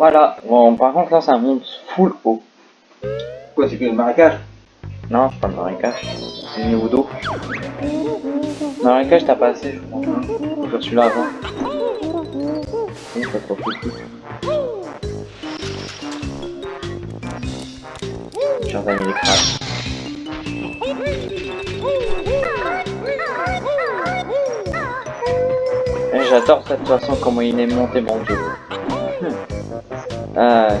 Voilà. Bon, par contre, là, ça monte full haut. Quoi, c'est que le marécage? Non, c'est pas le marécage. C'est le niveau d'eau. Le marécage, t'as pas assez, je crois. Je suis là avant. Oui, ça trop petit. Chers amis les crabes. Eh, J'adore cette façon comment il est monté mon jeu. Euh...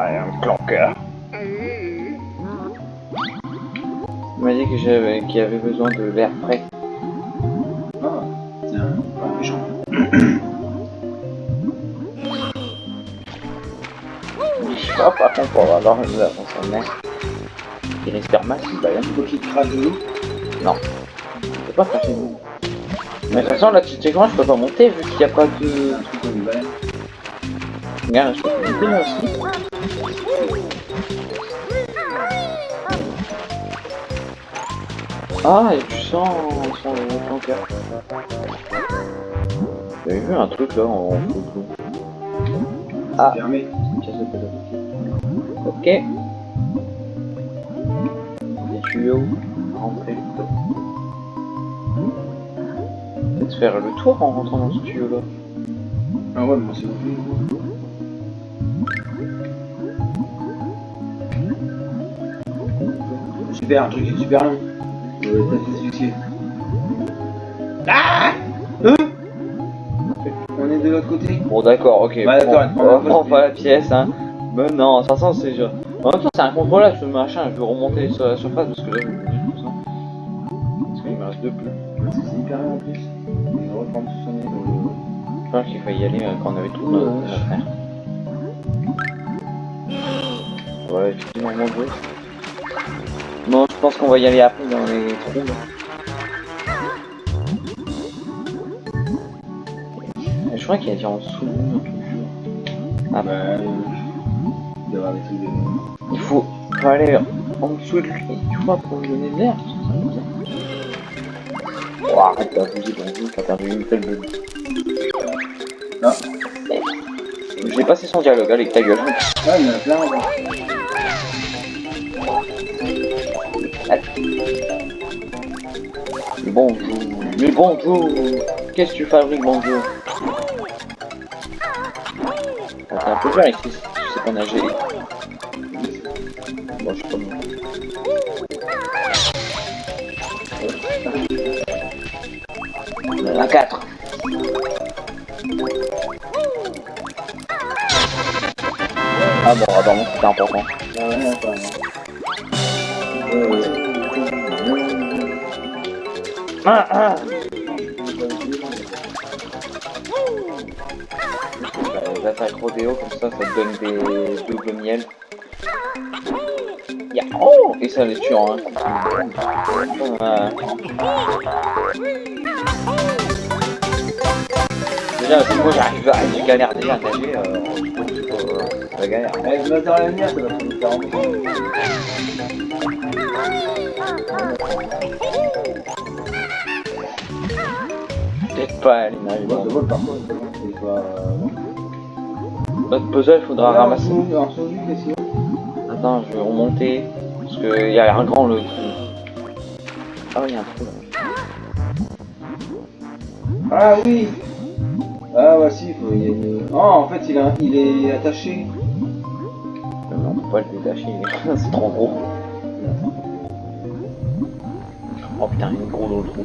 un clanqueur. Il m'a dit que j'avais qu'il y avait besoin de l'air frais. Ah, tiens, pas méchant. Je sais pas, par contre, pour avoir une. Il respire mal, il va rien. Qu'il te crache de l'eau. Non. Je peux pas cracher de l'eau. Mais de toute façon, là, tu sais comment, je peux pas monter vu qu'il n'y a pas de... Regarde, je peux monter là aussi. Ah, et tu sens son cœur. J'avais vu un truc là en. Ah. Ok. Faire le tour en rentrant dans ce tuyau là. Ah ouais, mais c'est bon. Super, un truc super long. T'as fait succès. Ah Hein On est de l'autre côté Bon d'accord, ok. On va prendre pas la pièce, hein. Mais non, de toute façon, c'est genre... En même temps, c'est incontrôlable ce machin, je veux remonter sur la surface parce que là. Parce qu'il me reste deux plus. C'est hyper long en plus. Qu'il fallait y aller euh, quand on avait tout notre Ouais. à faire. Ouais, effectivement, jeu. Bon, je pense qu'on va y aller après dans les trous. là. Je crois qu'il y a dit en dessous. Ah Bah, euh, il doit y avoir des trucs de. Il faut, faut aller en dessous de lui, tu vois, pour lui donner de l'air. va. Oh, arrête t'as perdu une telle bulle. Ah, J'ai passé son dialogue, allez, ta gueule. là. Bonjour, mais bonjour, qu'est-ce que tu fabriques, bonjour? T'es un peu dur ici, tu sais pas nager. Bon, je sais pas moi. La 4 Ah bon, apparemment c'était important. Ah. Ah, ah. Les attaques rodéo, comme ça, ça te donne des doubles miel. Oh Et ça les tue en un coup. Euh. Déjà, si moi j'arrive à... Je galère déjà à nager, euh, euh, c'est galère. Avec le moteur à l'avenir, ça va prendre 40 minutes. T'inquiète pas, elle n'arrive Bon, pas. de vol par contre, c'est pas. euh, Notre puzzle, faudra Là, ramasser. y Attends, je vais remonter. Parce qu'il y a un grand le. Ah, il y a un trou là. Ah oui Ah ouais si, faut- il y a une... Oh en fait il, a, il est attaché. Pas le détacher, c'est trop gros. Oh putain, il est gros dans le trou.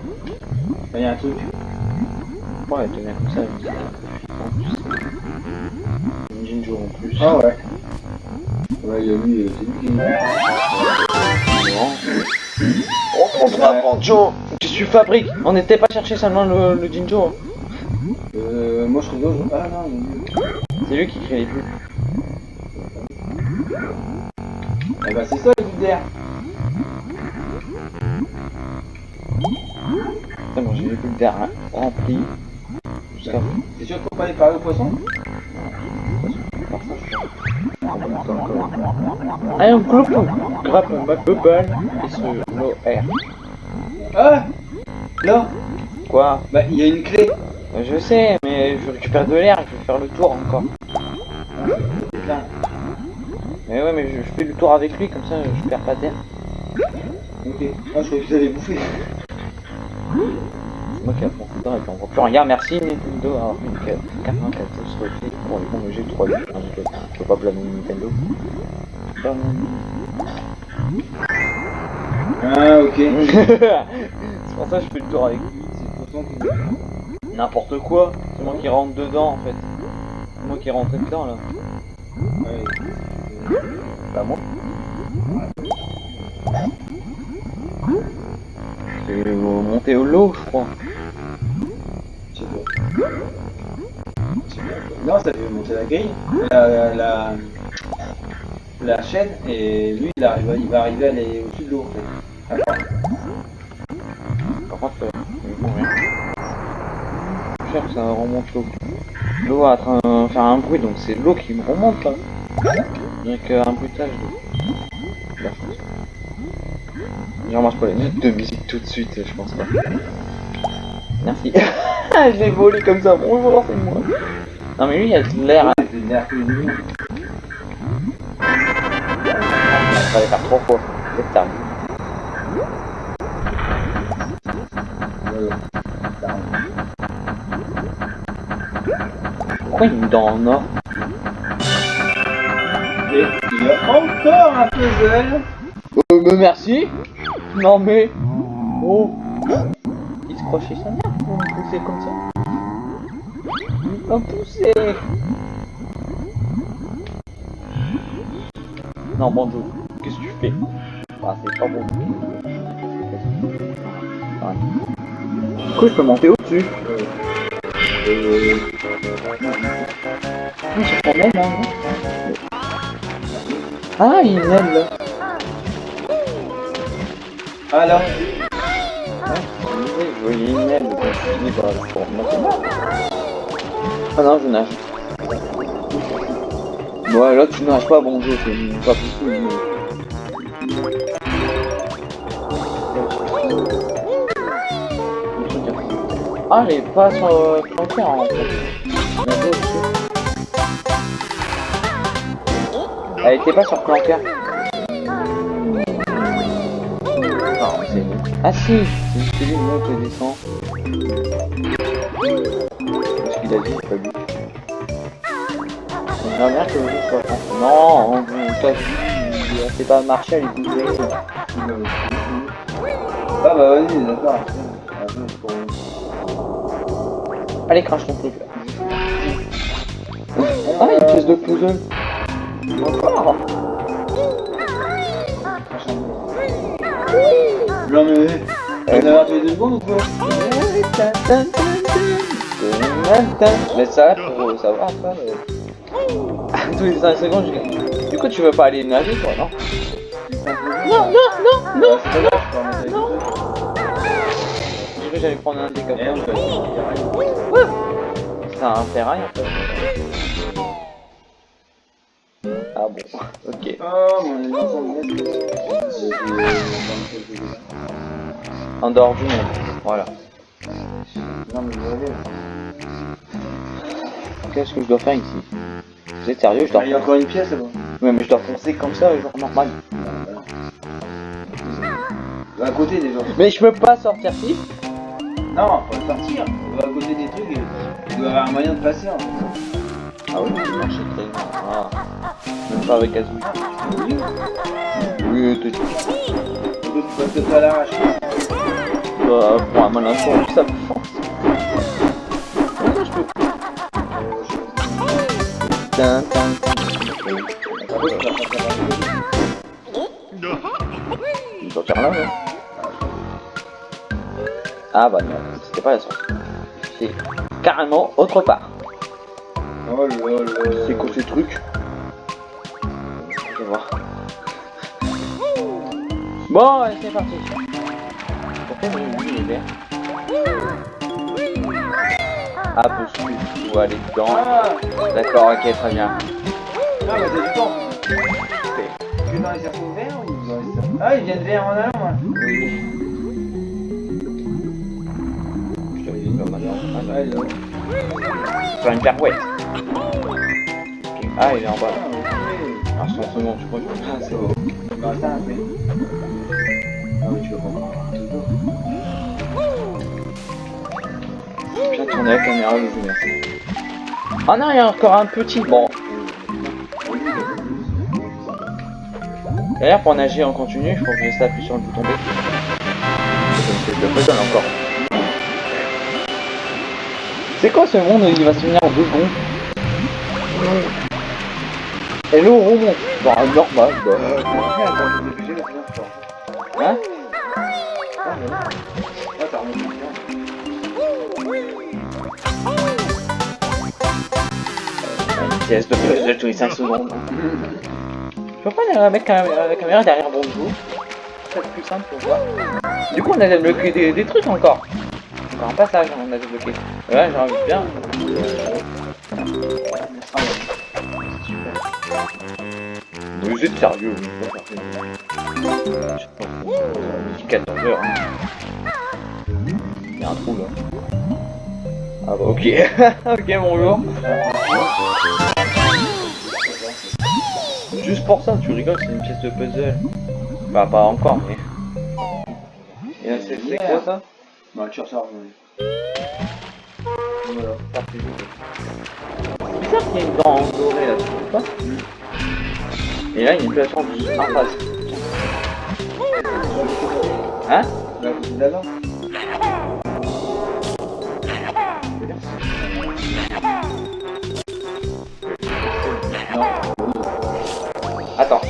Il y a un truc. Ouais, tenir comme ça, une Jinjo en plus. Ah ouais. Ouais il y a lui, euh, c'est lui qui est Oh, on se rapproche, Joe Qu'est-ce que tu fabriques On n'était pas chercher seulement le, le Jinjo. hein. Euh, moi je je- Ah non, il. C'est lui qui crée les bulles. Eh bah c'est ça le but d'air. C'est bon, j'ai les bulles d'air hein. Jusqu'à C'est sûr qu'on peut pas aller parler au poisson Allez, on coupe Grappe ma bubble et sur l'eau air. Ah Là Quoi? Bah il y a une clé. Je sais, mais je récupère de l'air, je vais faire le tour encore. Mais ouais, mais je, je fais le tour avec lui, comme ça je perds pas d'air. Ok. Ah je croyais que vous allez bouffer. C'est moi qui apprends tout le temps et puis on voit plus rien. Merci Nintendo d'avoir fait une 94 refait pour les bons jeux 3 d Je peux pas blâmer Nintendo. Ah ok. C'est pour ça que je fais le tour avec lui. C'est le poisson qui... N'importe quoi. C'est moi qui rentre dedans en fait. C'est moi qui rentre dedans là. Ouais. Moi. C'est monter au lot je crois. Je. Je. Non, ça fait monter la grille, la, la, la chaîne, et lui, il, arrive, il va arriver à aller au-dessus de l'eau, en fait. Par contre, euh. Je cherche, ça remonte l'eau. L'eau est en train de faire un bruit, donc c'est l'eau qui me remonte là. Avec euh, un bruitage d'eau. La pas les notes de musique tout de suite, je pense pas. Merci. je l'ai volé comme ça, bonjour, c'est moi. Non mais lui, il a de l'air. hein. C'est de l'air que. Il fallait faire trois fois. C'est tard. Pourquoi il me donne en or encore un puzzle. Euh, mais merci Non mais... Oh Il se croit chez sa mère pour me pousser comme ça Il m'a poussé Non bon Joe, qu'est-ce que tu fais Ah c'est pas bon. Ouais. Du coup je peux monter au-dessus. Euh, Ah, c'est pas mal là, non Ah il m'aime là Ah là, Je voyais une aile, donc je me suis dit, bah, je remonter. Ah non, je nage. Ouais, là tu nages pas, bon jeu, c'est pas possible. Ah, est pas sur euh, frontière en fait. Elle était pas sur Clanker. Non, c'est Ah si, c'est lui monte et descend. Qu'est-ce qu'il a dit Pas lui. J'aimerais bien que le jeu soit français. Non, on il a fait pas marcher à les bouger. ah bah vas-y, d'accord. Allez, crache ton truc là. Ah, une pièce de puzzle. Encore. Non mais, on a raté deux secondes ou quoi Mais ça, pour savoir ça. euh, Tous les 5 secondes, je... Du coup, tu veux pas aller nager, toi, non Non, non, non, non C'est pas grave, je que j'allais prendre un décapant. Vais a un ferraille, en fait. Ok. Oh. En dehors du monde, voilà. Qu'est-ce que je dois faire ici? Vous êtes sérieux? Je dois... Il y a encore une pièce là-bas. Ouais, mais je dois foncer comme ça, genre normal. À côté déjà. Mais je peux pas sortir si Non, faut partir. Va à côté des trucs il doit y avoir un moyen de passer. En fait. Ah oui, ça marche très bien. Ah. Pas avec Azul. Oui. T'es tu passes pas à l'arrache. euh, pour un malin con, ça me force. Tin, tin, tin. Tu vas passer à l'arrache. Il doit faire là, ouais. Ah bah non, c'était pas la sortie. C'était carrément autre part. Oh là là. C'est quoi ces trucs Vais voir. Bon, allez, c'est parti. Pourquoi mon lit est vert Ah, possible. Faut aller dedans. Ah, D'accord, ok, très bien. ah bah t'as du temps. Que dans les cercles verts ou dans les cercles Ah, ils viennent vers en allant, moi. Oui. Je te dis pas mal. Ah, il est là. Faire une pirouette. Ah, il est en bas. Ah. Ah, 100 secondes, je crois que je Ah, c'est bon. Bah, ça, après. Ah oui, tu vas comprendre. Bien tourner la caméra, les amis. Ah non, il y a encore un petit. Bon. D'ailleurs, pour nager en continu, il faut que je appuie sur le bouton B. Je fais encore. C'est quoi ce monde il va se finir en deux secondes? Et l'eau remonte. Bah, normal, bah. Euh. Hein Ah, t'as remonté bien. Une pièce de puzzle tous les 5 secondes. Je peux pas mettre la, la caméra derrière mon dos C'est plus simple pour voir. Du coup, on a débloqué des, des trucs encore. Encore un passage, on a débloqué. Ouais, j'ai envie de bien. Ah, ouais. Vous êtes sérieux vous êtes sérieux. Je sais pas. Il est 14 heures. hein. Il y a un trou là. Ah bah ok. ok bonjour. Juste pour ça, tu rigoles, c'est une pièce de puzzle. Bah pas encore mais. Et là c'est quoi ça Bah, tu ressors. ouais. Voilà. Ça fait joli. C'est bizarre qu'il y ait une dent dorée là, tu trouves pas Et là il y a une plateforme en face. Hein Là, vous là-bas Non. Attends.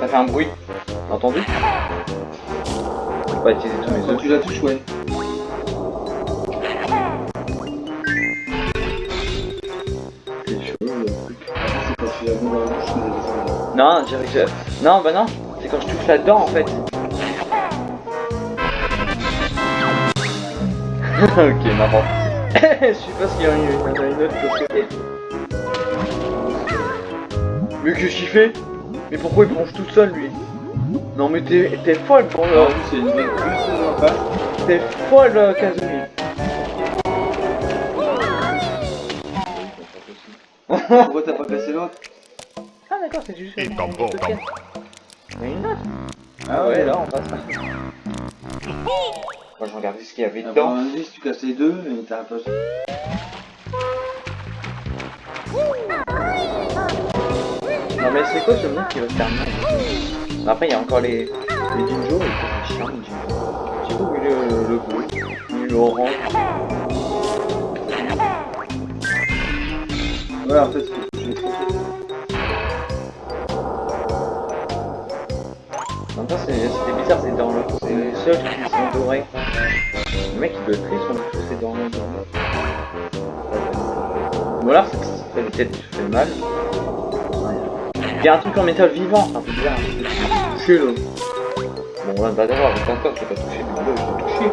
Ça fait un bruit. T'as entendu Faut pas utiliser tous mes œufs. tu la touches, ouais. Non, Non, bah non. C'est quand je touche là-dedans en fait. ok, n'importe. Je sais pas s'il y en a une, autre de côté. Mais qu'est-ce qu'il fait? Mais pourquoi il plonge tout seul lui? Non mais t'es folle pour le... C'est une. T'es folle euh, Kazumi. Pourquoi t'as pas cassé l'autre? D'accord, c'est juste Et une tambour, tambour. Mais une autre Ah ouais, là on passe. Moi je regardais ce qu'il y avait Ah, dedans. Un indice, tu casses les deux et t'as un peu. Non mais c'est quoi ce monde qui va se faire mal? Après il y a encore les, les Jinjo, et c'est chiant les Jinjo. J'ai pas vu le, le bleu, ni l'orange. Ouais, en fait, c'est c'est dans le... C'est les seuls qui sont dorés. Le mec il doit être triste, on tous c'est dans le... Ou alors c'est peut-être fait mal. Il y a un truc en métal vivant, un peu bizarre. Touché là. Bon là bah d'abord avec encore je l'ai pas touché, mais là je l'ai touché.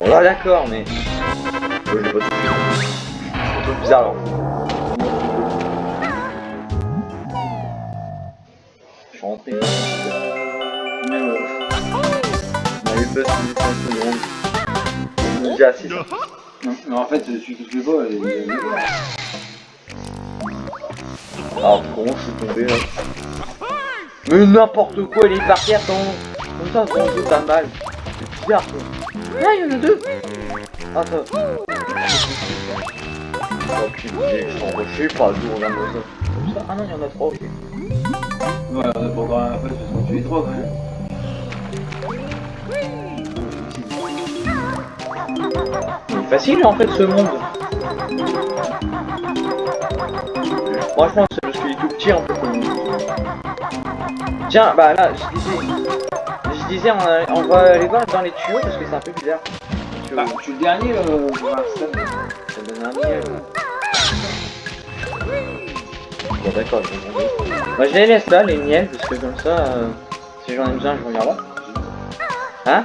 Bon là d'accord mais... Moi je l'ai pas touché. Un bizarre alors. Je suis rentré. Mais ouais. On avait pas suivi 5 secondes. On est déjà à 6. Non, non, en fait, qui se voit, il est Alors comment je suis tombé là Mais n'importe quoi, il est par terre. Comme ça, on se ta balle. C'est bizarre quoi. Ah, il y en a deux Attends. Oh putain, je refais pas, je regarde ça. Comme ça Ah non, il y en a trois, ok. Ouais, on a pas encore un peu parce qu'on tue les trois quand même. Il est facile en fait ce monde. Franchement, c'est parce qu'il est tout petit en fait. Tiens, bah là, je disais, je disais, on, on va aller voir dans les tuyaux parce que c'est un peu bizarre. Bah, je suis le dernier, euh, l'instant. ça donne un miel. Bon d'accord, je vais demander. Bah je les laisse là, les miels, parce que comme ça, euh, si j'en ai besoin, je reviens là. Hein?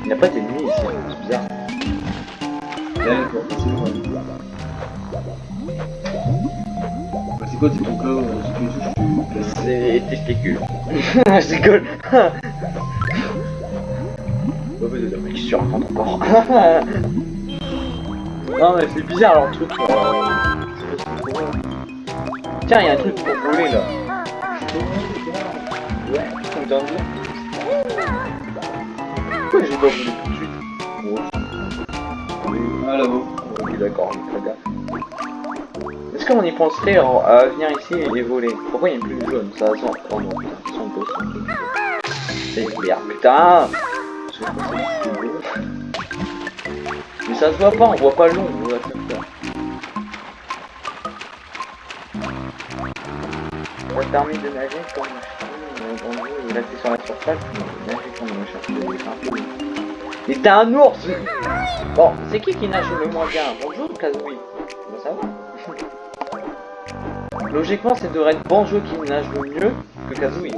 Il n'y a pas d'ennemis ici, c'est bizarre. Bah, c'est quoi, c'est ton cas, euh, les tu places. C'est les testicules. je racontes encore. non, mais c'est bizarre leur truc. Tiens, il y a un truc pour voler là. Ouais, on de dire. Pourquoi j'ai pas volé tout de suite Oh, Ah, là-bas. Oui, d'accord, très bien. Est-ce qu'on y penserait à à venir ici et les voler Pourquoi il n'y a plus de jaune Ça sent. Oh non, putain, ça sent beau, ça sent C'est clair, putain. Mais ça se voit pas, on voit pas le Ça permet de nager comme un gros, il rester sur la surface, mais nager comme un chien. C'est. Mais t'es un ours Bon, c'est qui qui nage le moins bien? Bonjour ou Kazooie On va? Savoir. Logiquement, c'est devrait être Banjo qui nage le mieux que Kazooie.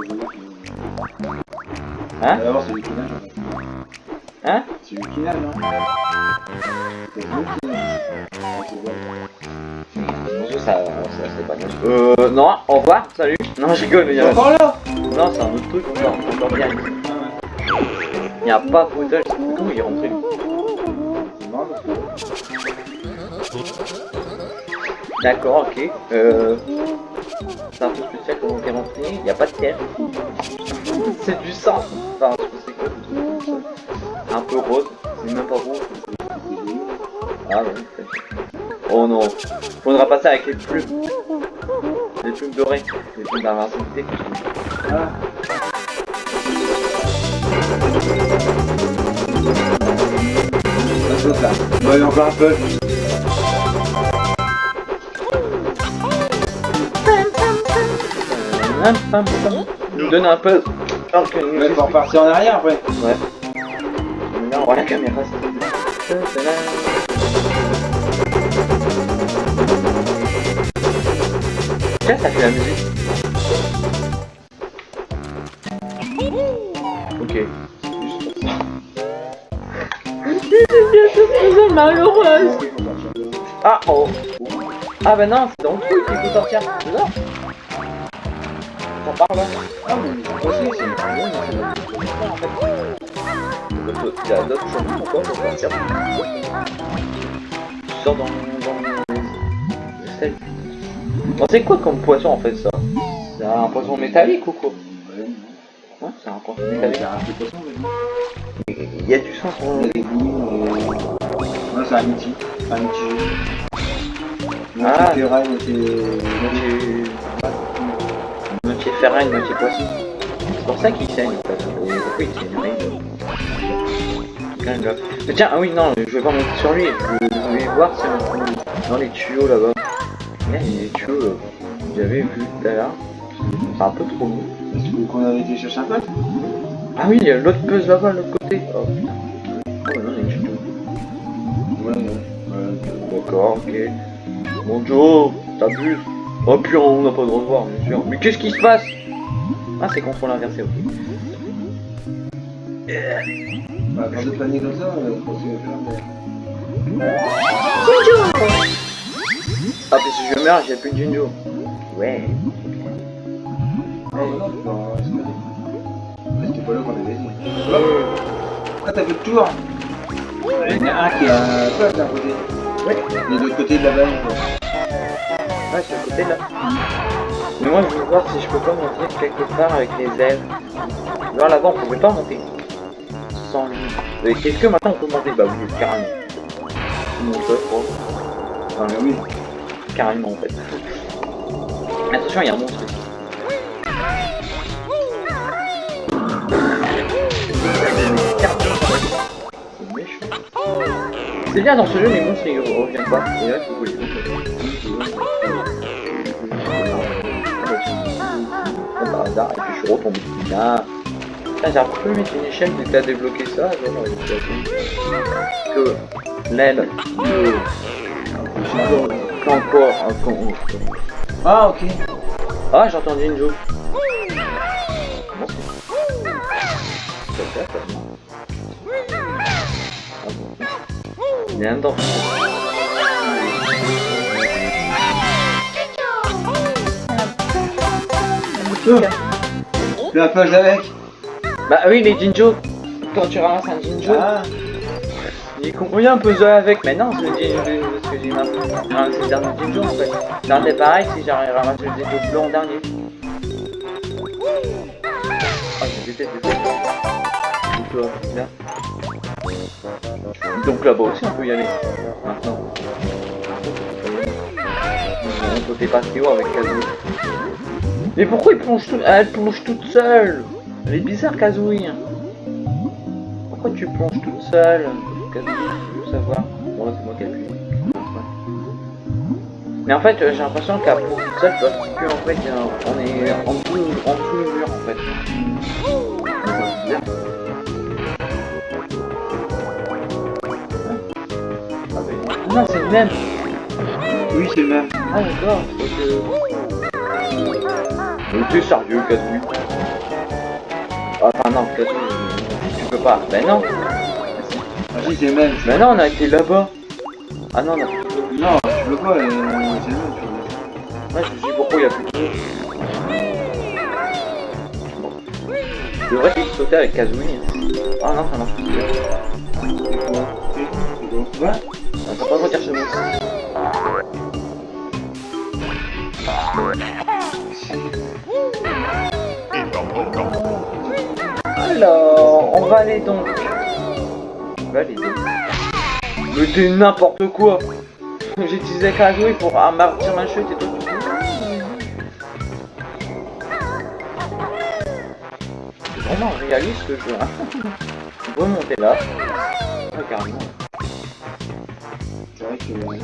Hein? Hein C'est lui qui nage, hein. C'est lui qui bon. Bonjour, ça, ça c'est pas nage. Euh, non, au revoir, salut. Non, je rigole, mais il y a... encore là Non, c'est un autre truc, encore, encore bien. Il n'y a pas c'est tout, il est rentré. D'accord, ok. Euh... C'est un peu spécial comment t'es rentré, il n'y a pas de terre. c'est du sang. Enfin, je sais quoi peu rose, c'est même pas rose. Ah non, c'est- Oh non. Faudra passer avec les plumes. Les plumes dorées. Les plumes d'invincibilité. Ah. Là. Bon, allez, encore un peu. Nous donne un peu. Alors que Ouais, faut repartir en arrière après. Ouais. Voit la caméra. Tiens, ça musique. Ok. Malheureuse. Ah oh. Ah bah non, c'est dans le truc qu'il faut sortir. Ça là. Ah, mais c'est fait. Il y a d'autres choses pourquoi on va sortir. Tu sors dans, dans les stèles. Bon, c'est quoi comme poisson en fait ça? C'est un poisson métallique ou quoi? Ouais, c'est un poisson il métallique. Il y a du sang sur et... Ouais, c'est un outil. Un outil. Ah. terrain, moitié... moitié... ferraille, moitié poisson. C'est pour ça qu'il pourquoi il saigne Rien de- Mais tiens, ah oui, non, je vais pas monter sur lui. Je vais voir si on dans les tuyaux là-bas. Là, il y a des tuyaux, là. J'avais vu tout à l'heure. C'est un peu trop. Est-ce que qu'on avait été chercher un peu Ah oui, il y a l'autre puzzle là-bas, de l'autre côté. Oh putain. Oh non, il y a une tuyau. Ouais, ouais. ouais. D'accord, ok. Bon Joe, t'abuses. Oh puis on n'a pas le droit de voir, bien sûr. Mais qu'est-ce qui se passe? Ah, c'est contrôle inversé, ok. Bah, quand je planer comme ça, euh, je pense que je vais faire Ah, puis si je meurs, j'ai plus de Jinjo. Ouais. Ah, non. Mais c'était pas là qu'on avait dit. Hop. Ah, t'as fait le tour Il y en a un qui a un peu d'un côté. Oui. Et de l'autre côté de la balle. quoi. Ouais, c'est à côté là. Mais moi, je veux voir si je peux pas monter quelque part avec les ailes. Là, là-bas, on pouvait pas monter. Sans lui. Euh, Est-ce que maintenant on peut monter Bah oui, carrément. On monte, je crois. Ah, mais oui. Carrément, en fait. Attention, il y a un monstre ici. C'est bien dans ce jeu, les monstres ils reviennent pas. Et là, monstres. Comme par hasard, et puis je suis retombé. Là. Putain, j'ai pu mettre une échelle dès que t'as débloqué ça. Euh, tu as que l'aile de. Encore un con. Ah, ok. Ah, j'ai entendu une bon. Il y a un dent. Tu la page avec Bah oui, les Jinjo. Quand tu ramasses un Jinjo, Ah, il combien un puzzle avec Mais non, c'est le Jinjo. Parce que j'ai ramassé le dernier Jinjo en fait. Dernier pareil si j'arrive à ramasser le Jinjo blanc en dernier. Ah, je déteste autres. Donc là, là. Donc là-bas aussi on peut y aller. Maintenant. On peut dépasser haut avec Kazooie. Mais pourquoi il plonge tout... Elle plonge toute seule? Elle est bizarre Kazooie. Pourquoi tu plonges toute seule Kazooie, je veux savoir. Bon c'est moi qui appuie. Mais en fait euh, j'ai l'impression qu'elle plonge toute seule parce que en fait on est en dessous, en dessous le mur en fait. Bizarre. Ah Non c'est le même oui, c'est le même. Ah d'accord. Mais t'es sérieux, Ah, Enfin non, Kazooie, tu peux pas. Ben non, Ah, si, c'est même. ben non, on a été là-bas. Ah non, non. Non, tu peux pas, euh, c'est le même. tu vois. Ouais, je me suis dit pourquoi il y a plus de. Bon. Je devrais de sauter avec Kazooie. Ah non, ça marche plus. Quoi On peut pas revenir chez moi. Alors, on va aller donc. On va aller donc. Mais t'es n'importe quoi J'ai utilisé Kazooie pour amortir ma chute et toi tu C'est vraiment réaliste ce jeu. Hein. On peut monter là. Carrément. C'est vrai que euh,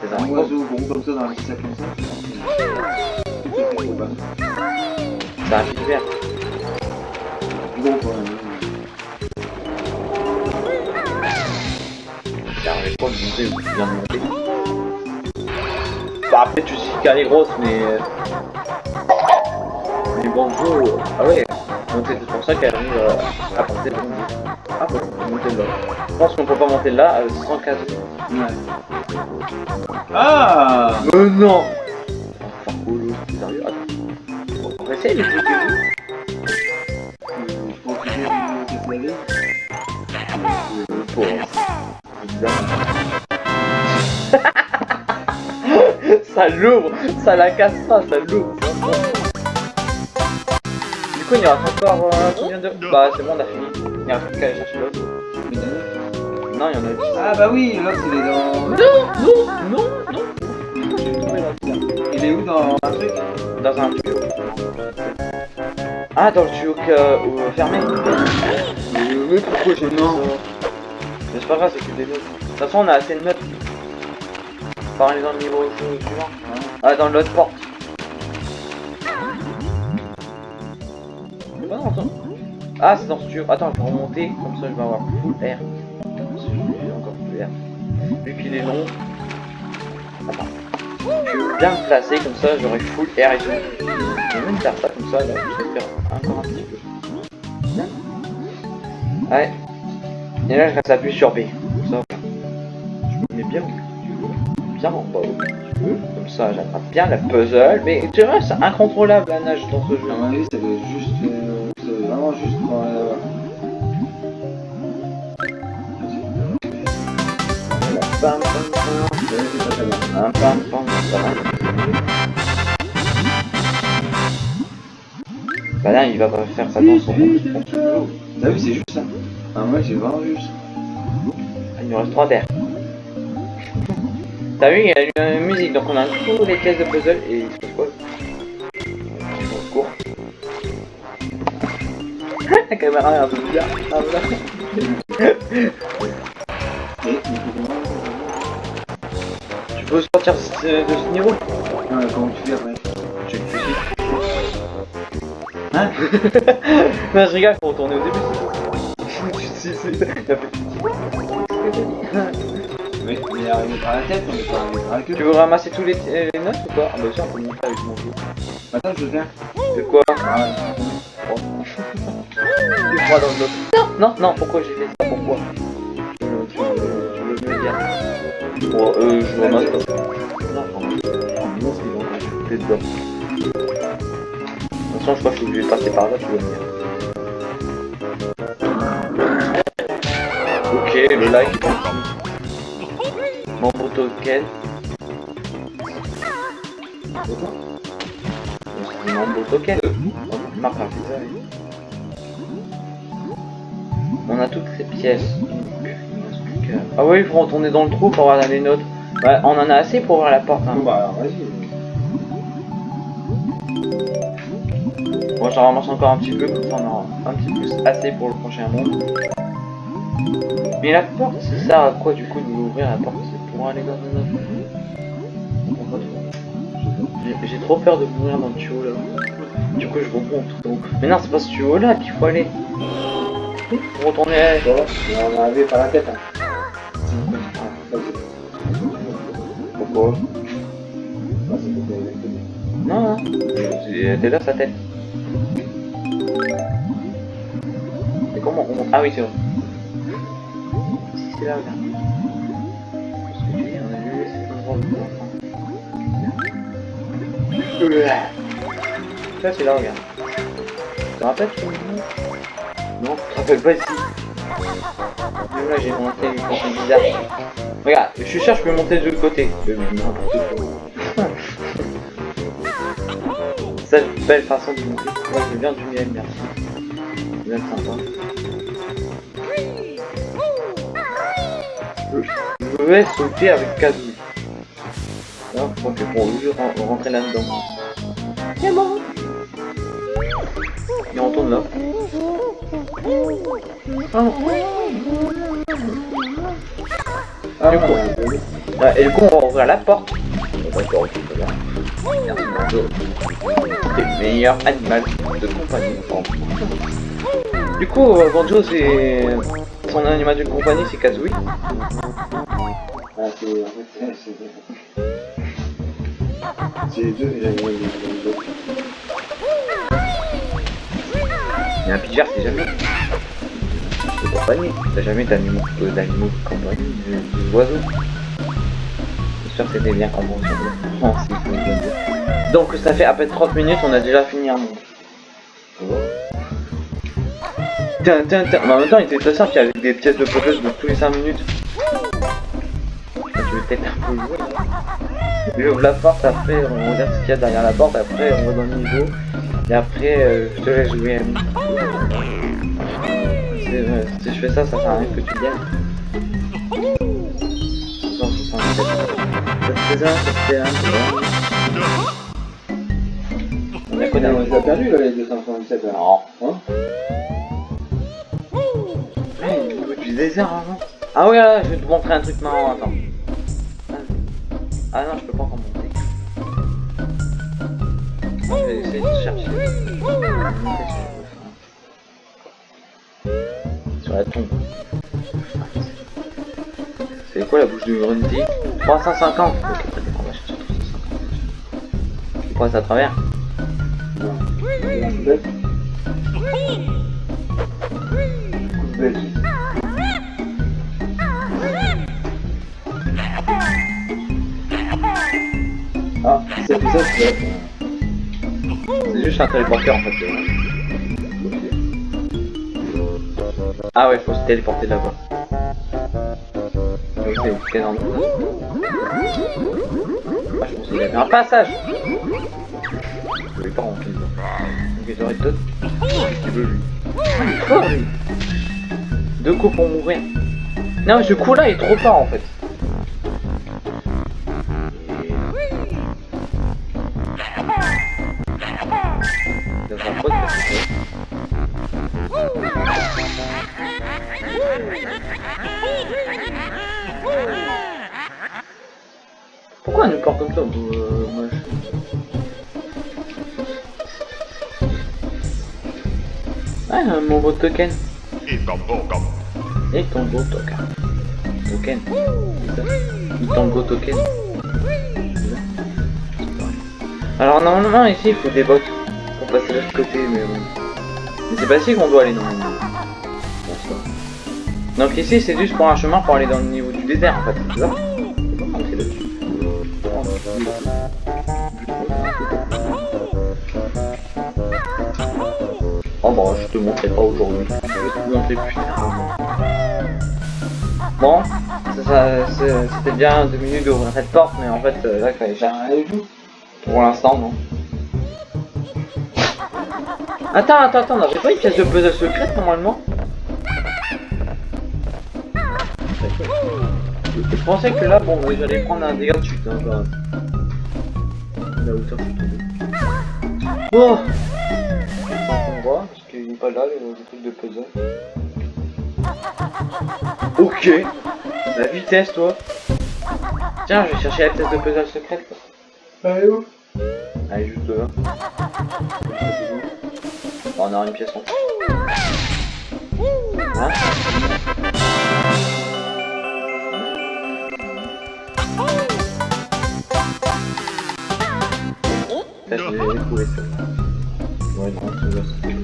C'est un oiseau gros comme ça dans un sac comme ça, c'est tout un vert. Gros quand même. J'arrive pas à me monter où tu viens de monter. Bah après tu sais qu'elle est grosse mais... euh, Mais bon jeu... euh, Ah ouais, donc c'est pour ça qu'elle arrive euh, à monter le bon. Ah bon, on peut monter là. Je pense qu'on peut pas monter là euh, sans casse. Ouais. Ah Mais non Enfin sérieux, attends. On va essayer de ça l'ouvre, ça la casse pas, ça l'ouvre. Du coup, il y aura encore euh, combien de... Bah, c'est bon, on a fini. Il y a plus qu'à aller chercher l'autre. Non, il y en a juste. Ah bah oui, l'autre il est dans... Non, non, non, non. Il est où dans un truc? Dans un tuyau. Ah, dans le tuyau que, euh, fermé. Euh, Mais pourquoi j'ai Non. C'est pas grave, c'est que des notes. De toute façon, on a assez de notes. Parlez dans le niveau su- suivant. Ah, dans l'autre porte. Pas dans ça. Ah, c'est dans ce tuyau. Attends, je vais remonter, comme ça je vais avoir full air. Encore plus air. Vu qu'il est long. Attends. Je vais bien me placer, comme ça j'aurai full air et tout. Je vais même faire ça comme ça, là. Je vais faire encore un petit peu. Ouais. Et là, je reste appuyé sur B. Comme ça. Je me mets bien, bien en bas. Comme ça, j'attrape bien la puzzle. Mais tu vois, c'est incontrôlable la nage dans ce jeu. À mon avis, ça doit être juste. euh, c'est vraiment juste. Bah là, il va pas faire ça dans son. T'as vu, c'est juste ça. Ah, moi, c'est vraiment juste. Il nous reste 3 terres. T'as vu, il y a une musique, donc on a tous les pièces de puzzle et il se passe quoi On court. La caméra est un peu bizarre. Ah, voilà. Tu peux sortir de ce, niveau Non, mais comment tu fais après tu Hein Non, je rigole, faut retourner au début. c'est tout. Sais, c'est- il a fait mais arriver par la tête, on est pas arrivé par la queue. Tu veux ramasser tous les, les notes ou quoi Ah bah ça, on peut le monter avec mon jeu. Attends, je faire. De quoi? Ah, dans le lot. Non, non, non, pourquoi j'ai fait ça? Pourquoi? Tu veux- tu veux- tu veux me dire Bon, euh, je ramasse. Non, non, non, c'est bon, dedans. De toute façon, je crois que je suis obligé de passer par là, tu vas me dire. Ok, le like. Membre token. Token. Un pizza, oui. On a toutes ces pièces. plus Ah oui, il faut retourner dans le trou pour avoir les notes. Ouais, on en a assez pour ouvrir la porte. hein. bon, bah vas-y. Moi j'en ramasse encore un petit peu, comme ça on aura un petit peu assez pour le prochain monde. Mais la porte, ça sert à quoi du coup de l'ouvrir la porte C'est pour aller dans un J'ai- trop peur de mourir dans le tuyau là. Du coup je remonte haut. Mais non, c'est pas ce tuyau là qu'il faut aller. Faut retourner à... On est arrivé par la tête. Hein. Pourquoi? C'est pour Non, non. C'est- T'es là sa tête. Et comment on monte Ah oui, c'est vrai. C'est là, regarde. Qu'est-ce que c'est là, regarde. Tu te rappelles? Me dis Non, tu te rappelles pas ici. Même là, j'ai monté une façon bizarre. Regarde, je suis sûr, je peux monter de l'autre côté. Quoi. Ça, belle façon de monter. Moi, je bien du miel, merci. C'est sympa. Je vais sauter avec Kazoo. Là, je crois que pour lui ren- rentrer là-dedans. C'est bon. Et on tourne là. Ah. Ah, Du coup. Ouais, et du coup, on va ouvrir la porte. D'accord. T'es le meilleur animal de compagnie. Du coup, euh, Banjo, c'est... Son animal de compagnie, c'est Kazooie. Ah, c'est. En fait, c'est. c'est- C'est un pigeur, c'est jamais... Compagnie. T'as jamais d'animaux euh, d'animaux de compagnie, oiseaux. J'espère que c'était bien c'est dire. Donc ça fait à peine 30 minutes, on a déjà fini un monde. Tiens, en même temps, il était très simple, il y avait des pièces de puzzle de tous les 5 minutes. Tu veux peut-être un peu jouer hein. J'ouvre la porte, après on regarde ce qu'il y a derrière la porte, après on va dans le niveau, et après euh, je te laisse jouer. Euh, Si je fais ça, ça sert à rien que tu gagnes. 167. Ça fait un. On a On les a perdus là, les 267 là. Non. Hein Ouais, il du désert avant. Ah ouais, là, je vais te montrer un truc marrant, attends. Ah non, je peux pas encore monter. Je vais essayer de chercher. Sur la tombe. C'est quoi la bouche de Grundy 350 Ok, qu'on va chercher 350. Tu passes à travers? C'est bête. ça, c'est juste un téléporteur en fait. Ah ouais, faut se téléporter là-bas. Donc c'est endroit Ah, je pensais qu'il y avait un passage Je vais pas. Donc il aurait d'autres. Qu'est-ce qu'il veut lui il lui Deux coups pour mourir. Non mais ce coup là est trop fort en fait. Mon beau token. Et Tombo comme Et ton beau token. Token. Et ton beau token. Alors normalement ici il faut des bottes pour passer de l'autre côté mais bon. Mais c'est pas ici qu'on doit aller normalement. Donc ici c'est juste pour un chemin pour aller dans le niveau du désert en fait, c'est ça te montrerai pas aujourd'hui. Bon, ça- ça- c'était bien deux minutes d'ouvrir cette porte, mais en fait euh, là il fallait joue. Pour l'instant, non. Attends, attends, attends, on avait pas une pièce de puzzle secrète normalement Je pensais que là, bon, j'allais prendre un dégât de chute, hein, genre. La hauteur, je suis. Oh pas là, le, le truc de puzzle. Ok La vitesse, toi Tiens, je vais chercher la pièce de puzzle secrète, est où? Allez, juste là. Bon, on aura une pièce en plus. Hein Ça, je l'ai trouvé ça. Ouais, non, c'est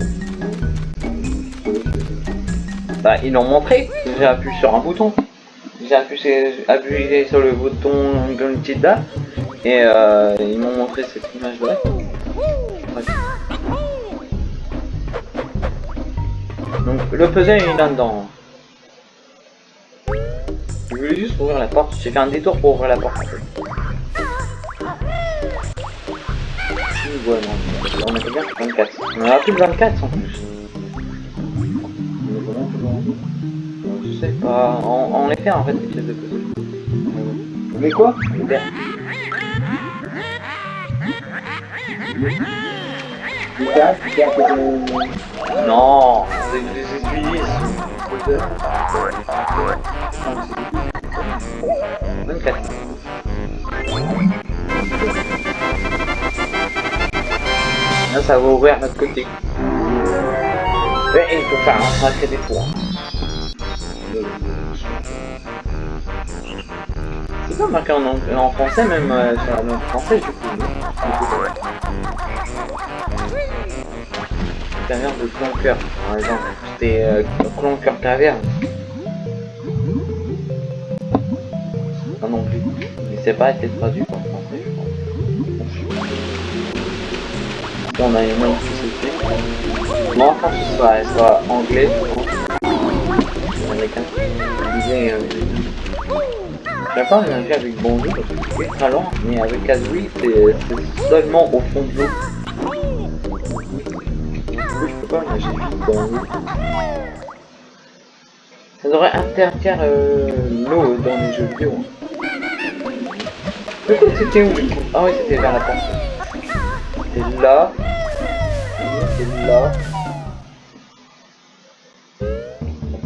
Bah, ils l'ont montré. J'ai appuyé sur un bouton. J'ai appuyé, sur le bouton Gunted là. Et euh, ils m'ont montré cette image là. Donc le puzzle il est là-dedans. Je voulais juste ouvrir la porte, j'ai fait un détour pour ouvrir la porte on a fait bien 24. On a plus de 24 en plus. Je sais pas, on, on les fait en fait les pièces de puzzle. Mais quoi? Putain. Non, c'est des essuie 24. Là, ça va ouvrir notre côté. Et il faut faire un sacré détour. Pas marqué en, en français, même euh, sur la langue française, du coup. Caverne de Cloncoeur, par exemple. C'était euh, Cloncoeur Caverne. Non non plus. Mais c'est pas été traduit en français, je. Là, on a une main qui se fait. Moi, quand ce soit, soit anglais, je pense. Américain. Je disais euh, Je sais pas mélanger avec Bonjour parce que c'est très lent, mais avec Kazooie, c'est seulement au fond de l'eau. Du coup, je peux pas vite Bonjour. Ça devrait interdire euh, l'eau dans les jeux vidéo. Du coup, c'était où Ah oui, c'était vers la porte. C'était là. C'était là.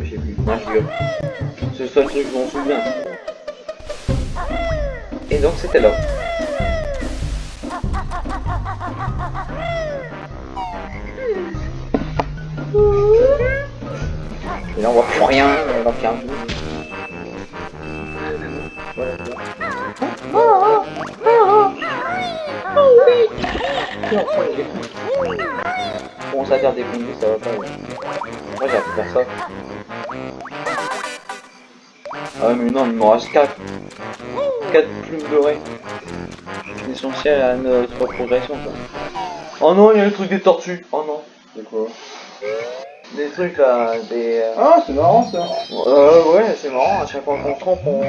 J'ai plus. Moi, je C'est le seul truc que je m'en souviens. Donc, c'était là. Et là, on voit plus rien. On va faire Voilà. Oui Et on prend les défenses. On commence à faire des conduits, ça va pas. Moi j'ai appris à faire ça. Ah mais non, il m'en reste 4. 4 plumes dorées. essentiel à notre progression. Quoi. Oh non, il y a le truc des tortues. Oh non. C'est quoi Des trucs là, des. euh, Ah, c'est marrant ça. Euh, ouais, c'est marrant, à chaque fois qu'on trompe, on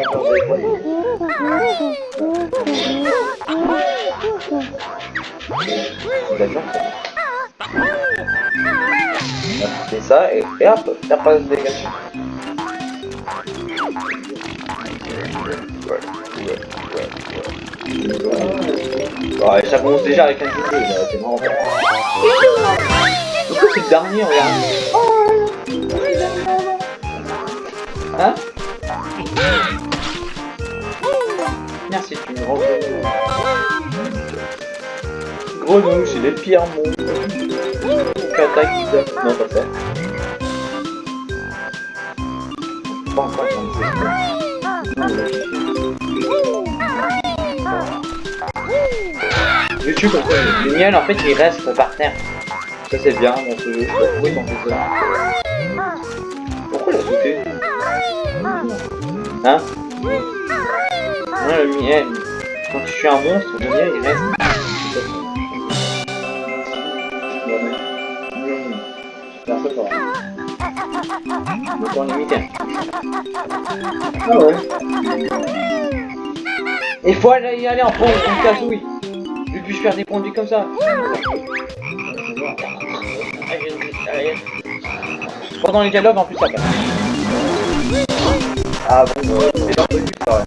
perd des c'est ça, et, et hop, t'as pas de dégâts. Ouais, ça commence déjà avec un jeu, c'est marrant. Pourquoi c'est le dernier, regarde Hein Merci, tu me rends Grenouille, c'est les pires monstres. Cataclysme. Non, pas ça. Pas encore. YouTube, le miel, en fait, il reste par terre. Ça, c'est bien dans ce jeu. Ont fait ça Pourquoi il a sauté Hein le miel. Quand tu suis un monstre, le miel, il reste. Donc on limite. Ah ouais. Il faut aller y aller en prendre une casouille. Je puis faire des conduits comme ça. Pendant les dialogues en plus ça passe. Ah bon, c'est pas connu ça.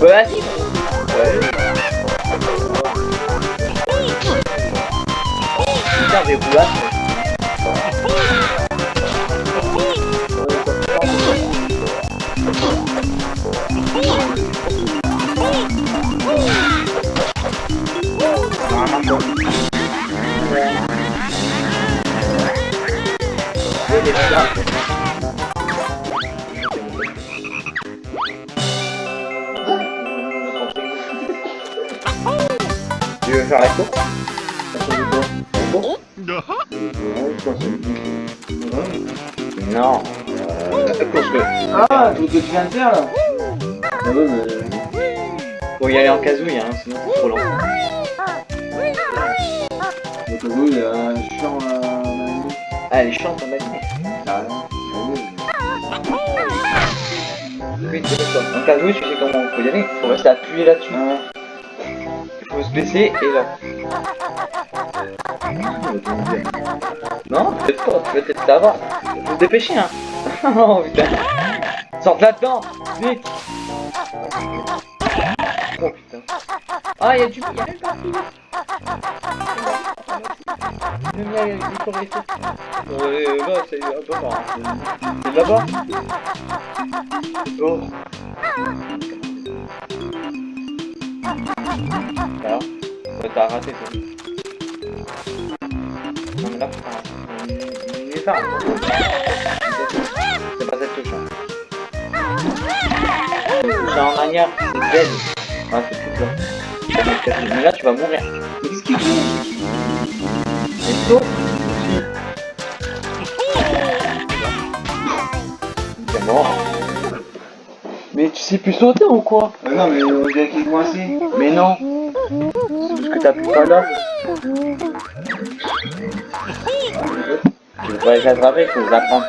Bah vas-y. Ouais. Putain, j'ai voulu Tu que tu viens de faire là Ah ouais, mais... Faut y aller en casouille, hein, sinon c'est trop long. Le cadeau, il y a un champ à Ah, elle est chiante, on a dit. Carrément. Oui, c'est ça. En casouille, tu sais comment faut y aller. Faut rester appuyé là-dessus. Ah Il faut se baisser et là. Non, peut-être pas, peut-être là-bas. Faut se dépêcher, hein. oh putain. Sorte là-dedans, vite. Oh putain. Ah, il y a du. Il y a même pas Le miel, il faut rester. Ouais, là, c'est un peu marrant. C'est là-bas Oh. Alors Ouais, t'as raté, toi. Non, mais là, rater. Il est tard. C'est manière, c'est Z. Ouais, c'est tout là. Mais là, tu vas mourir. Mais qu'est-ce qu'il fait C'est saut C'est mort. Mais tu sais plus sauter ou quoi? Ah non, mais on dirait qu'il est coincé. Mais non C'est parce que t'appuies pas là. Tu veux pas les attraper, il faut les apprendre.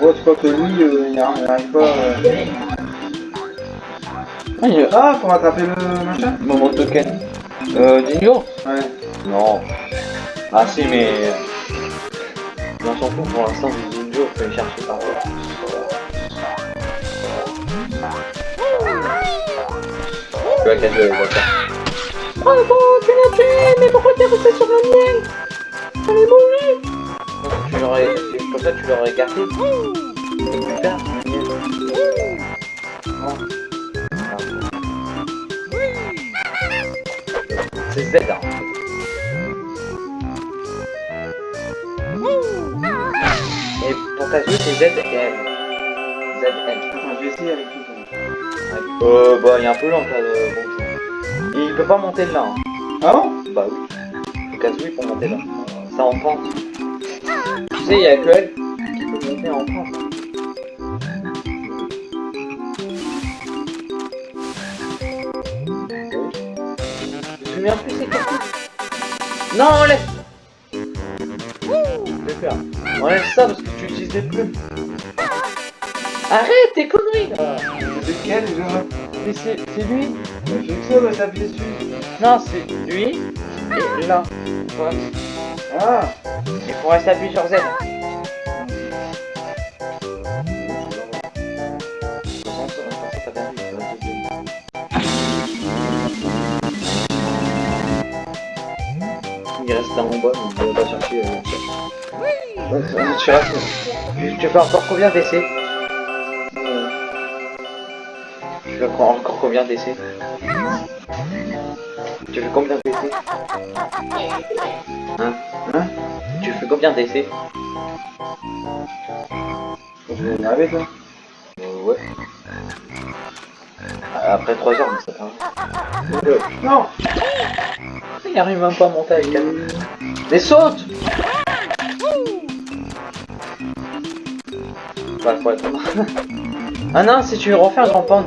Ouais, tu crois que lui, euh, il n'arrive pas... euh, Ah, il a Ah, pour attraper le machin Moment token. Euh, Dingo Ouais. Non. Ah si, mais... On s'en fout pour l'instant, Dingo, faut les chercher par là. Tu vas casser le voiture. Bravo, tu l'as tué, mais pourquoi t'es resté sur le miel T'allais mourir Tu l'aurais... Comme ça, tu l'aurais gardé. Plus tard. Oh. Ah. C'est Z, hein. Et pour ta jouer, c'est Z et L. Z. Attends, je vais essayer avec même. Euh, bah, il est un peu lent, là, le. Et il peut pas monter là. hein. Ah bon? Bah oui. Faut casouille pour monter là. C'est en pente. Tu sais, il y a que elle qui peut monter en pente. Je me plus c'est quoi. Non, enlève Je vais faire. Enlève ça parce que tu utilises les plumes. Arrête tes conneries là C'est quel Mais c'est c'est lui Je sais que ça va s'appuyer dessus. Non, c'est lui et là. Ouais. Ah Il faut rester appuyé sur Z. Il reste un en bas, donc on va pas chercher. Euh... Ouais, tu restes. Tu- Tu fais encore combien d'essais? Encore combien d'essais Tu fais combien d'essais Hein Hein Tu fais combien d'essais Je vais énerver toi. Euh, ouais. Après 3 heures, mais ça. Euh, Non Il arrive même pas à monter avec elle. Mais saute Bah, faut ah non, si tu refaire un grand pond.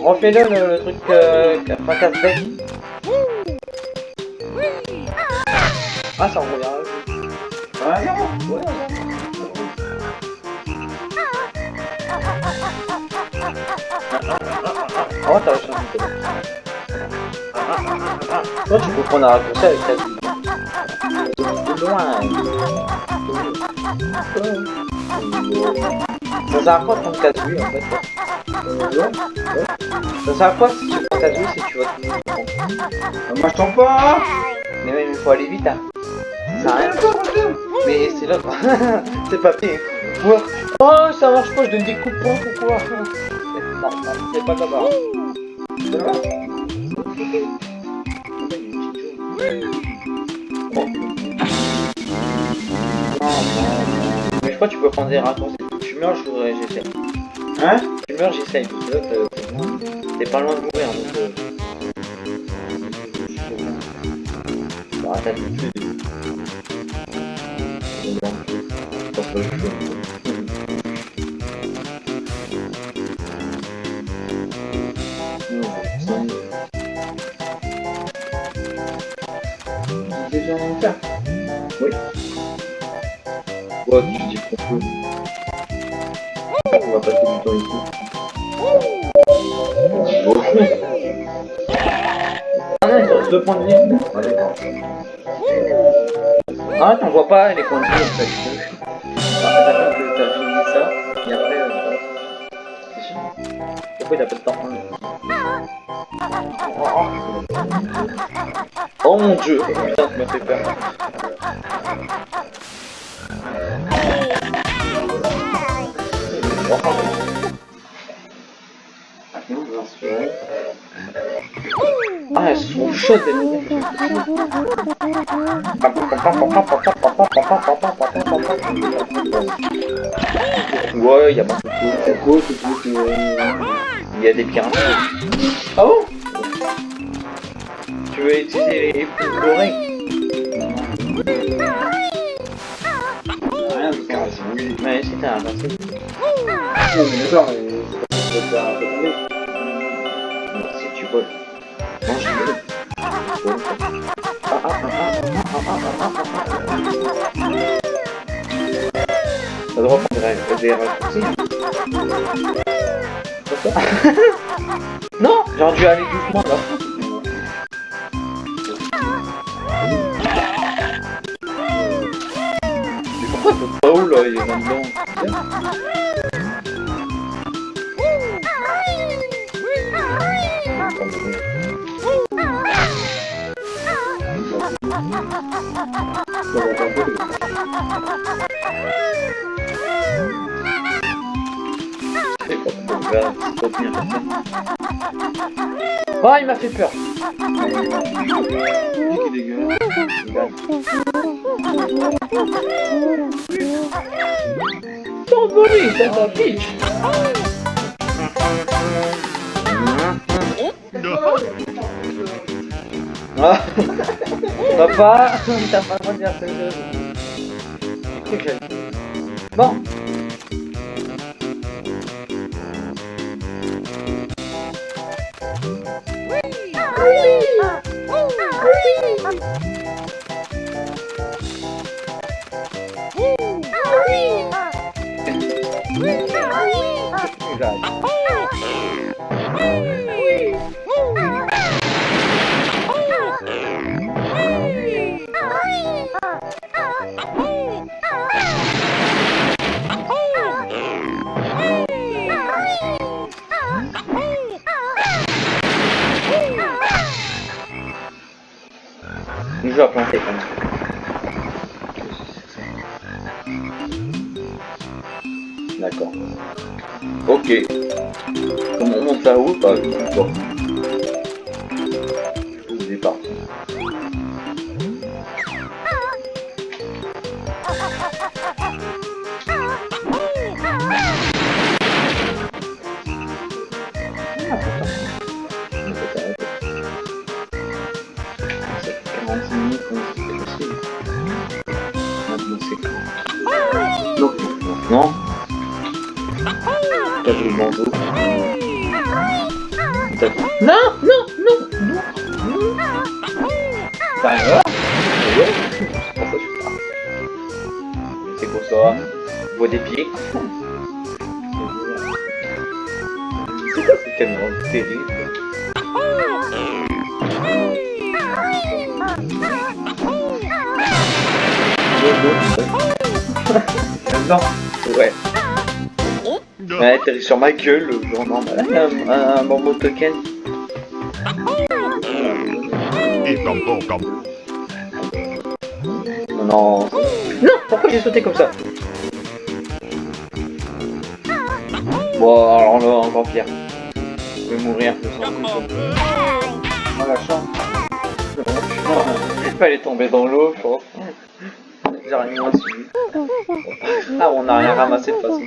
Refais-le le, le, truc euh, que enfin. Ah ça roule. Ouais, ouais, t'as Toi tu peux prendre un raccourci avec ta vie. De loin. En fait. Ça sert à quoi si tu prends 4 vues si tu vas Ah, Moi je tombe pas Mais même il faut aller vite hein. Mais c'est là C'est papier. Ouais. Oh ça marche pas, je donne des coups de poing c'est pas comme ça. Mais je crois que tu peux prendre des raccourcis. Tu meurs, je voudrais, j'essaie. Hein Tu meurs, j'essaye. Euh, euh, t'es pas loin de mourir, donc... Euh... Bah, attends, Oui. Ouais, tu dis qu'on peut. Deux points de vie. Ah t'en vois pas les points de vie en fait. Euh... Pourquoi il a pas de temps Oh mon dieu. Ouais, il y a beaucoup de Il y a des pirates. Ah bon Tu veux utiliser les poules dorées Ouais, c'est un ah, mais d'accord, mais... Si tu veux. Des, raccourcis. Non J'aurais dû aller doucement Oh, il m'a fait peur. T'envoler, c'est un pitch. Ah Papa T'as pas le droit de ça Qu'est-ce que j'ai dit Bon Le D'accord. Ok. Comment on monte là-haut. Non, ouais. Ouais, atterri sur ma gueule, genre. Un, un, un bambou token. Non, non. Pourquoi j'ai sauté comme ça Bon, alors là, encore pire. Je vais mourir, je sens. Oh la tomber dans l'eau, je pense. Suivi. Ah, on n'a rien ramassé de toute façon.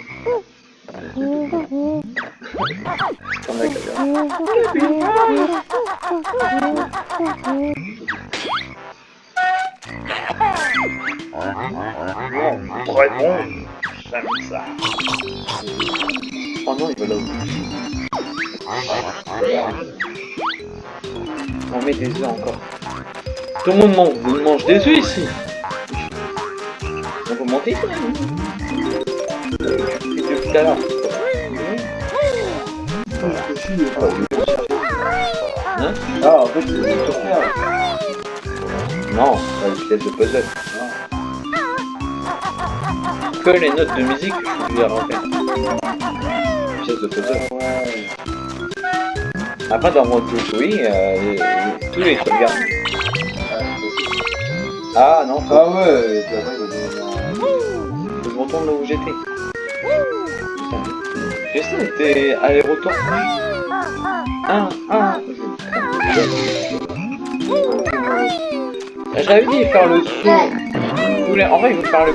Faire. Bon. J'aime ça. Oh non, il va là On met des œufs encore. Tout le monde mange, mange des œufs ici. Monter quand c'est. Non, une pièce de puzzle. Que les notes de musique. Une pièce de puzzle. Ouais. Après, dans mon tout, oui, euh, tous les sauvegardes. Ah non, Ah ouais, retourne là où j'étais. Ça, c'était aller-retour. Ah, ah. J'avais dit faire le saut. En vrai, il voulait faire le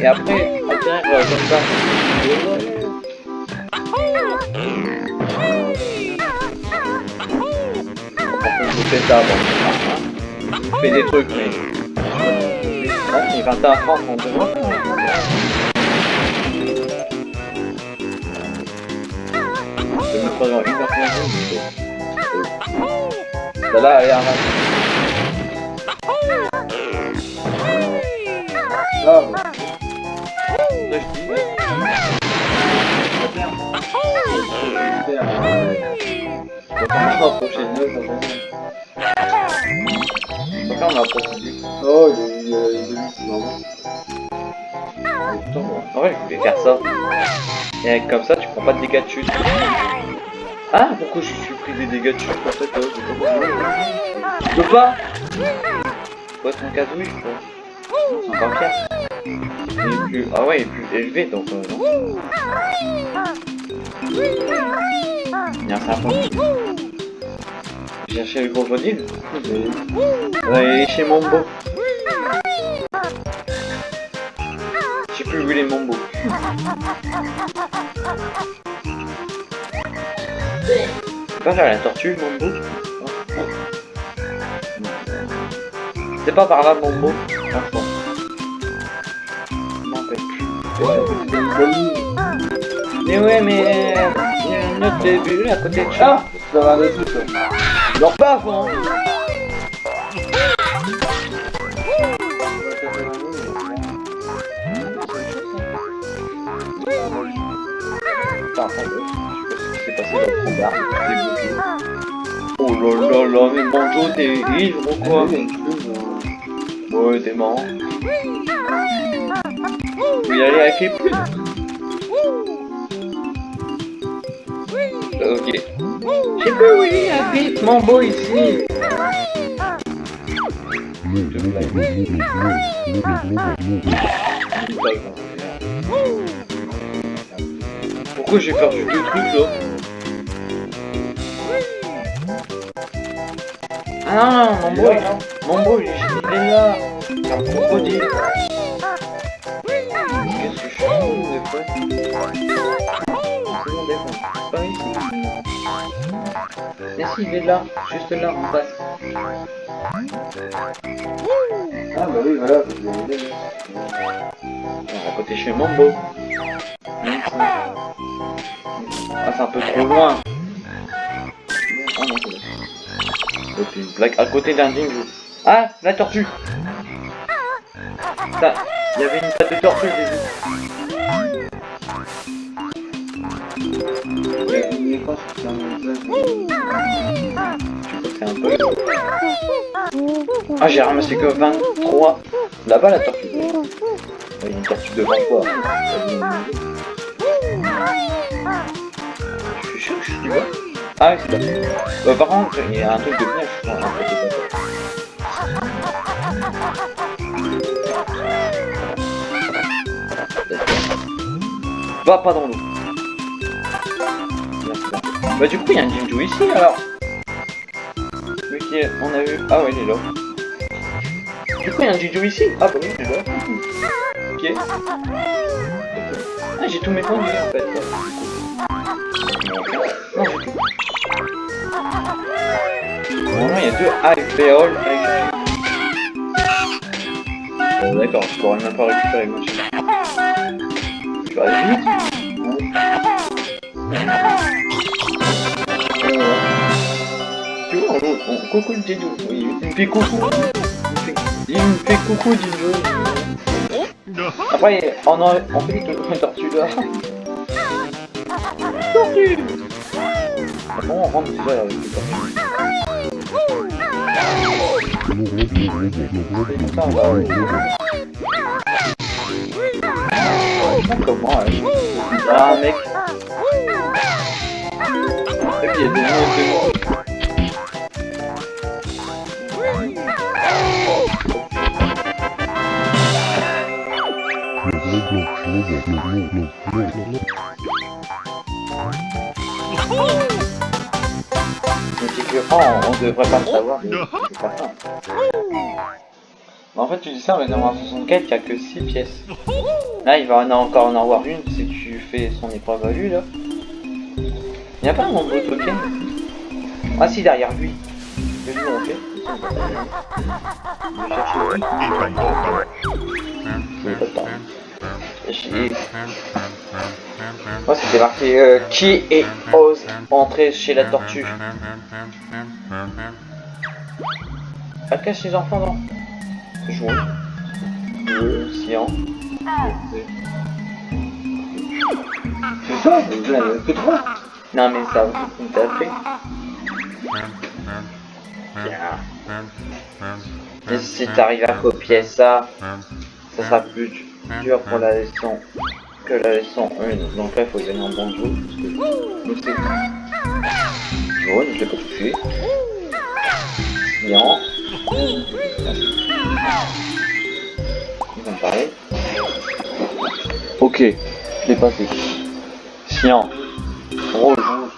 et après euh, comme ça. Fais des trucs. Ah, il va à France, devrait faire. Je me genre une heure. Ah, je. Oh, En vrai, je voulais faire ça. Et comme ça, tu prends pas de dégâts de chute. Ah, pourquoi je suis pris des dégâts de chute en fait euh, je peux pas. Faut être casouille, je crois. Il est plus... Ah ouais, il est plus élevé, donc euh, non. Il y a un serpent. J'ai cherché le crocodile. Ouais, chez Mambo. J'ai plus vu les Mambo. C'est pas vers la tortue, Mambo C'est pas par là mot. Franchement. Mais ouais, mais il y a un autre début à côté de Ah ça. Ça va trucs. là. Leur pas avant. J'ai. Oh là là là, mais Banjo, t'es ivre ou quoi Ouais, t'es marrant. Aller avec les. Ok. Il est, habite Mambo ici. Pourquoi j'ai perdu deux trucs là Ah non, Mambo, il, Mambo, il, il est là. C'est un crocodile. Qu'est-ce que je fais des fois? C'est bon, des fois. Pas ici. Mais si, il est là, juste là, en face. Ah bah oui, voilà. vous avez aidé. À côté chez Mambo. Ah, c'est un peu trop loin. Ah non, c'est bon. Et une plaque à côté d'un dingue. Ah, la tortue. Ça, il y avait une tête de tortue, j'ai. Message. C'est un peu. Ah, j'ai ramassé que 23. Là-bas, la tortue. Il y a une tortue devant toi. Je suis sûr que je suis vois. Ah, oui, c'est bon. Euh, par contre, il y a un truc de neige, je crois. Va pas dans l'eau. Bah du coup il y a un Jinju ici alors. Oui qui est- on a vu. Ah ouais il est là. Du coup il y a un Jinju ici. Ah bah oui il est là. Ok. Ah j'ai de vie en fait. Non j'ai tout. Normalement il y a deux alvéoles avec Bon d'accord, je pourrais même pas récupérer moi. Je vais aller vite. Tu vois, on, on, coucou le Jinju. Oui, il me fait coucou. Il me fait, coucou Jinju. Après, on, a, on fait une tortue là. Tortue Comment on rentre déjà avec les tortues. Comment Ah puis il y a des. On devrait pas le savoir, mais c'est pas ça. Mais en fait, tu dis ça, mais dans 64, il n'y a que 6 pièces. Là, il va en encore en avoir une si tu fais son épreuve à lui, là. Il n'y a pas un nombre de token ici Ah si, derrière lui. Le lui, on fait. Je vais chercher lui. Je n'ai pas Moi, c'était marqué euh, qui est ose entrer chez la tortue. Pas cache les enfants, non Jouer. Deux, Sian. C'est ça, que. Non, mais ça, on t'a fait. Bien. Et si t'arrives à copier ça, ça sera plus dur pour la leçon que la leçon 1. Donc là, il faut gagner en bon jeu. Parce que... Je l'ai pas touché. Ils pareil. Ok, je l'ai passé. Cyan. Rouge.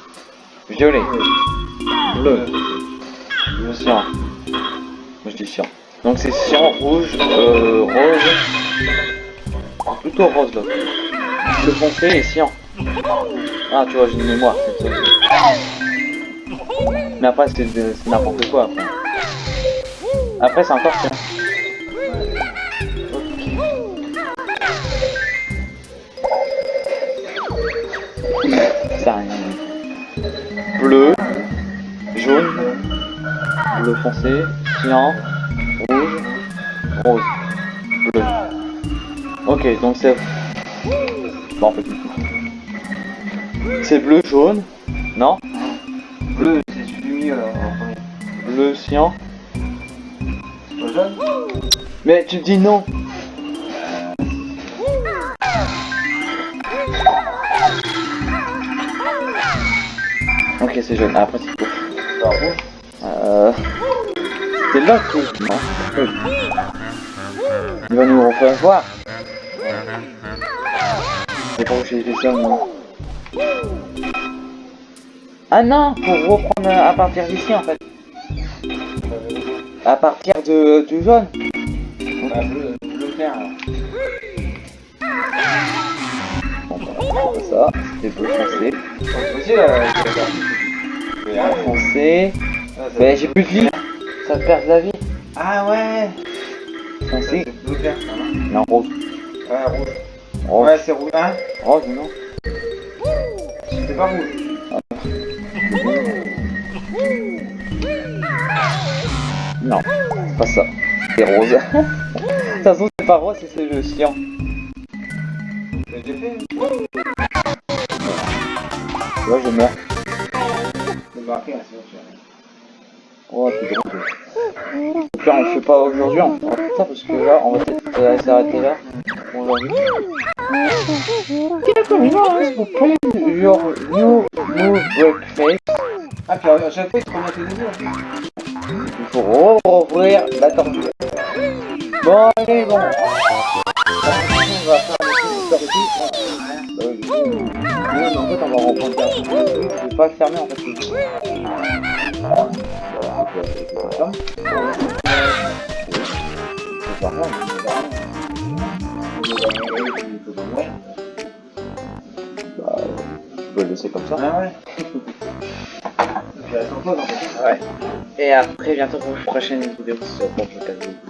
Violet. Bleu. Cyan. Moi je dis cyan. Donc c'est cyan, rouge, euh, rose. Plutôt rose là. Le foncé et cyan. Ah tu vois j'ai une mémoire. Mais après c'est n'importe quoi après. Après, c'est encore rien. Bleu, jaune, bleu foncé, cyan, rouge, rose, bleu. Ok, donc c'est... Bon, en fait, c'est bleu, jaune, non? Bleu, c'est celui du milieu, là. Bleu, cyan. C'est pas jaune Mais tu dis non Ok, c'est jaune. Ah, Après, c'est rouge Euh... C'est là tout Non. Il va nous refaire voir. C'est pas où j'ai fait ça, moi. Ah non, pour reprendre à partir d'ici, en fait. À partir de, du jaune. Bah, bleu, bleu clair, alors. Bon, bah, c'est ça. C'était bleu foncé. Euh. Foncé. Ah, Mais j'ai plus de vie. Ça perd de la vie. Ah ouais Foncé. Bleu clair, non? Non, rose. Ouais, rouge. Rose. Ouais, c'est rouge. Hein Rose, non. C'est pas rouge. Non, c'est pas ça. C'est rose. De toute façon, c'est pas rose, c'est- c'est le j'ai fait. Vois, je meurs. C'est marqué, là, sinon tu as- Oh, c'est drôle. Là, on fait pas aujourd'hui, on fera plus parce que là, on va s'arrêter là pour aujourd'hui. New move break face. Ah, puis à chaque fois, il te remet tes. Il faut rouvrir la tortue. Bon, allez, bon. On va faire en fait, on va reprendre. Je vais pas le fermer en fait. Tu peux le laisser comme ça. Ah ouais. Et après, bientôt pour une prochaine vidéo sur Fortnite.